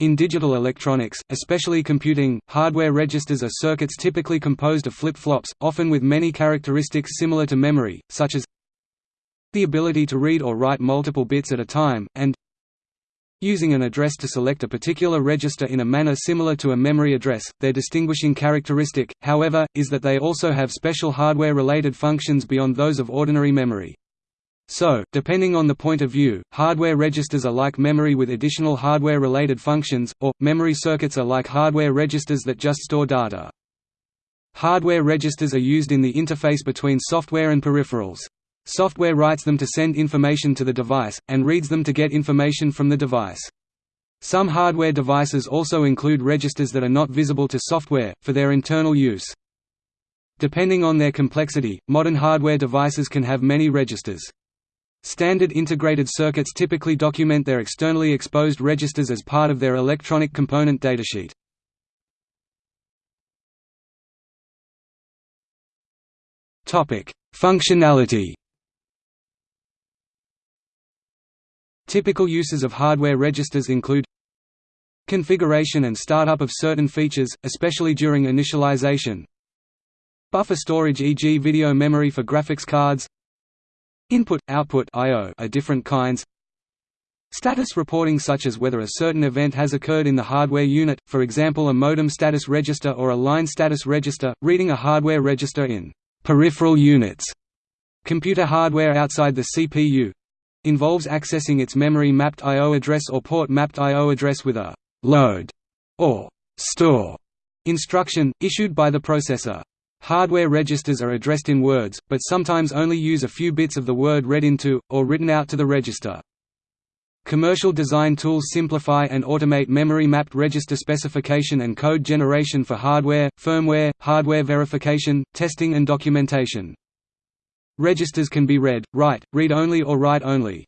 In digital electronics, especially computing, hardware registers are circuits typically composed of flip-flops, often with many characteristics similar to memory, such as the ability to read or write multiple bits at a time, and using an address to select a particular register in a manner similar to a memory address. Their distinguishing characteristic, however, is that they also have special hardware-related functions beyond those of ordinary memory. So, depending on the point of view, hardware registers are like memory with additional hardware-related functions, or, memory circuits are like hardware registers that just store data. Hardware registers are used in the interface between software and peripherals. Software writes them to send information to the device, and reads them to get information from the device. Some hardware devices also include registers that are not visible to software, for their internal use. Depending on their complexity, modern hardware devices can have many registers. Standard integrated circuits typically document their externally exposed registers as part of their electronic component datasheet. Functionality Typical uses of hardware registers include configuration and startup of certain features, especially during initialization buffer storage e.g. video memory for graphics cards Input, output I/O are different kinds. Status reporting such as whether a certain event has occurred in the hardware unit, for example a modem status register or a line status register, reading a hardware register in peripheral units. Computer hardware outside the CPU involves accessing its memory-mapped I/O address or port-mapped I/O address with a load or store instruction, issued by the processor. Hardware registers are addressed in words, but sometimes only use a few bits of the word read into, or written out to the register. Commercial design tools simplify and automate memory-mapped register specification and code generation for hardware, firmware, hardware verification, testing and documentation. Registers can be read, write, read-only or write-only.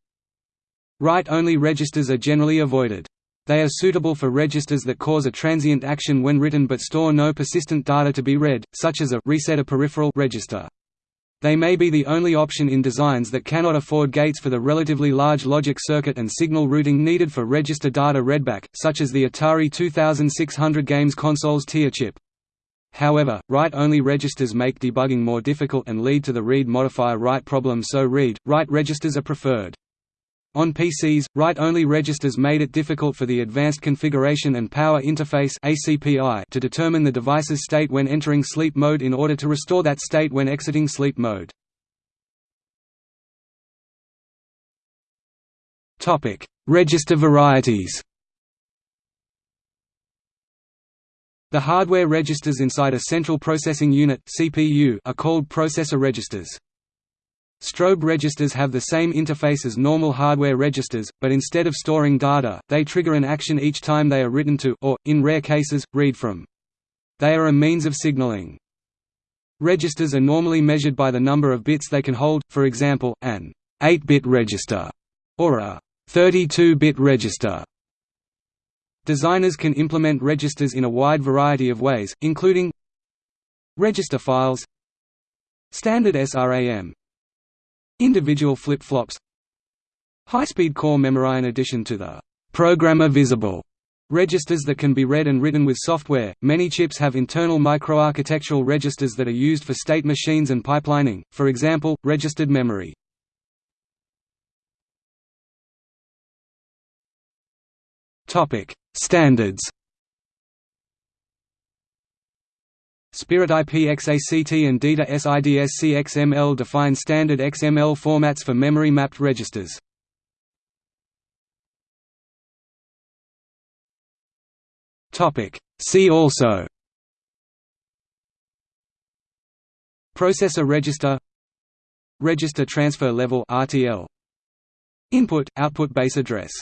Write-only registers are generally avoided. They are suitable for registers that cause a transient action when written but store no persistent data to be read, such as a reset a peripheral register. They may be the only option in designs that cannot afford gates for the relatively large logic circuit and signal routing needed for register data readback, such as the Atari 2600 games console's TIA chip. However, write-only registers make debugging more difficult and lead to the read-modify-write problem so read-write registers are preferred. On PCs, write-only registers made it difficult for the Advanced Configuration and Power Interface to determine the device's state when entering sleep mode in order to restore that state when exiting sleep mode. Register varieties The hardware registers inside a central processing unit are called processor registers. Strobe registers have the same interface as normal hardware registers, but instead of storing data, they trigger an action each time they are written to or, in rare cases, read from. They are a means of signaling. Registers are normally measured by the number of bits they can hold, for example, an 8-bit register, or a 32-bit register. Designers can implement registers in a wide variety of ways, including register files standard SRAM Individual flip-flops. High-speed core memory In addition to the «programmer visible» registers that can be read and written with software, many chips have internal microarchitectural registers that are used for state machines and pipelining, for example, registered memory. Topic: Standards Spirit IPXACT and DITA SIDSC XML define standard XML formats for memory-mapped registers. See also. Processor register. Register transfer level RTL Input output base address